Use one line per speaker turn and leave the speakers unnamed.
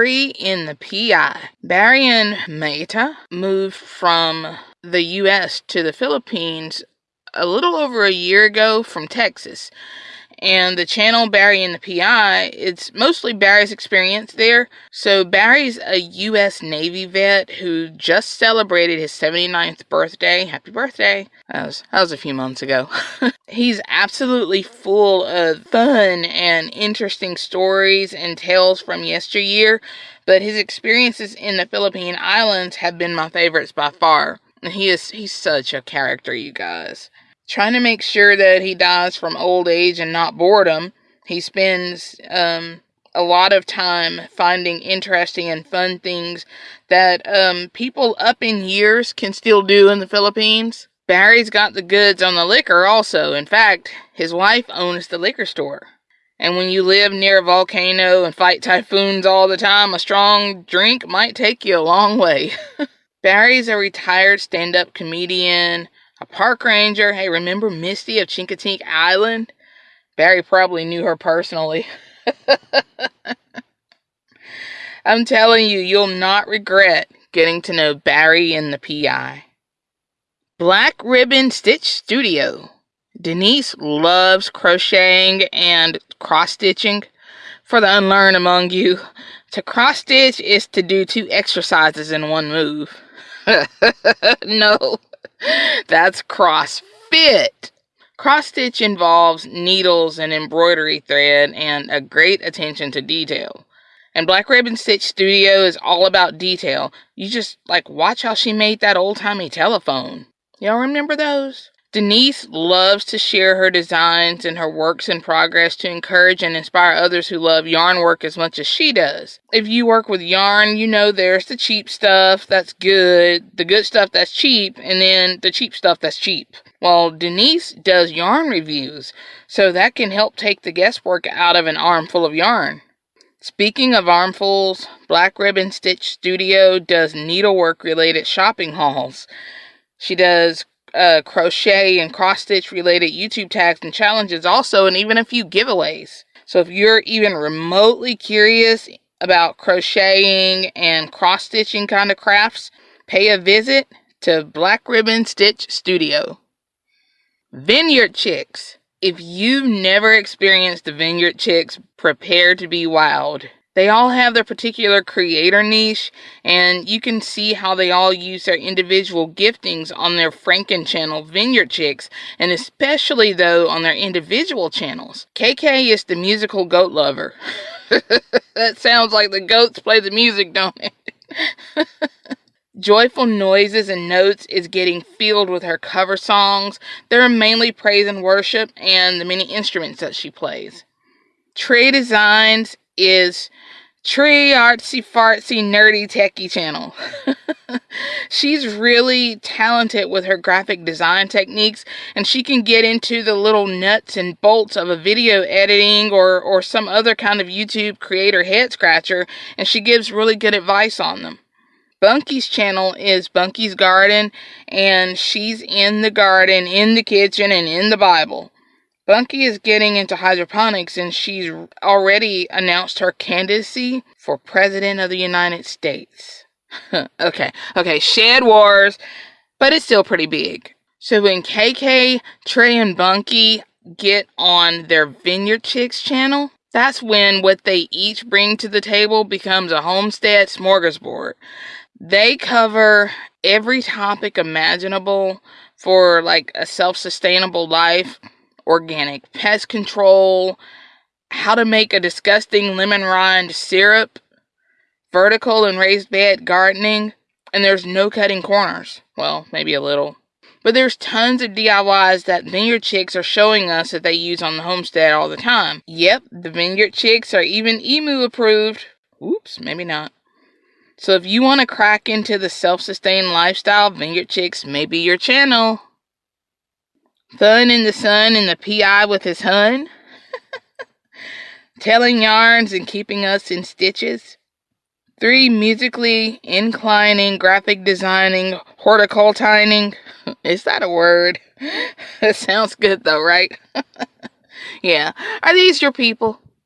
Barry and the PI. Barry and Mayta moved from the US to the Philippines a little over a year ago from Texas and the channel Barry and the PI, it's mostly Barry's experience there. So Barry's a US Navy vet who just celebrated his 79th birthday. Happy birthday. That was, that was a few months ago. He's absolutely full of fun and interesting stories and tales from yesteryear, but his experiences in the Philippine Islands have been my favorites by far. He is he's such a character, you guys trying to make sure that he dies from old age and not boredom. He spends um, a lot of time finding interesting and fun things that um, people up in years can still do in the Philippines. Barry's got the goods on the liquor also. In fact, his wife owns the liquor store. And when you live near a volcano and fight typhoons all the time, a strong drink might take you a long way. Barry's a retired stand up comedian a park ranger. Hey, remember Misty of Chincoteague Island? Barry probably knew her personally. I'm telling you, you'll not regret getting to know Barry and the PI. Black Ribbon Stitch Studio. Denise loves crocheting and cross stitching. For the unlearned among you, to cross stitch is to do two exercises in one move. no, that's CrossFit. Cross stitch involves needles and embroidery thread and a great attention to detail. And Black Ribbon Stitch Studio is all about detail. You just like watch how she made that old timey telephone. Y'all remember those? Denise loves to share her designs and her works in progress to encourage and inspire others who love yarn work as much as she does. If you work with yarn, you know there's the cheap stuff that's good, the good stuff that's cheap, and then the cheap stuff that's cheap. Well, Denise does yarn reviews, so that can help take the guesswork out of an armful of yarn. Speaking of armfuls, Black Ribbon Stitch Studio does needlework related shopping hauls. She does uh, crochet and cross stitch related YouTube tags and challenges also, and even a few giveaways. So if you're even remotely curious about crocheting and cross stitching kind of crafts, pay a visit to Black Ribbon Stitch Studio. Vineyard Chicks. If you've never experienced the Vineyard Chicks, prepare to be wowed. They all have their particular creator niche, and you can see how they all use their individual giftings on their Franken channel, Vineyard Chicks, and especially though on their individual channels. KK is the musical goat lover. that sounds like the goats play the music, don't it? Joyful Noises and Notes is getting filled with her cover songs. They're mainly praise and worship and the many instruments that she plays. Trey Designs is Tree Artsy Fartsy Nerdy Techie channel. She's really talented with her graphic design techniques and she can get into the little nuts and bolts of a video editing or, or some other kind of YouTube creator head scratcher and she gives really good advice on them. Bunky's channel is Bunky's Garden and she's in the garden, in the kitchen, and in the Bible. Bunky is getting into hydroponics and she's already announced her candidacy for President of the United States. okay, okay, Shed Wars, but it's still pretty big. So when KK, Trey, and Bunky get on their Vineyard Chicks channel, that's when what they each bring to the table becomes a homestead smorgasbord. They cover every topic imaginable for like a self sustainable life organic pest control, how to make a disgusting lemon rind syrup, vertical and raised bed gardening, and there's no cutting corners. Well, maybe a little. But there's tons of DIYs that Vineyard Chicks are showing us that they use on the homestead all the time. Yep, the Vineyard Chicks are even emu approved. Oops, maybe not. So if you want to crack into the self-sustained lifestyle, Vineyard Chicks may be your channel. Fun in the sun and the PI with his hun. Telling yarns and keeping us in stitches. Three musically inclining, graphic designing, horticultining. Is that a word? it sounds good though, right? yeah. Are these your people?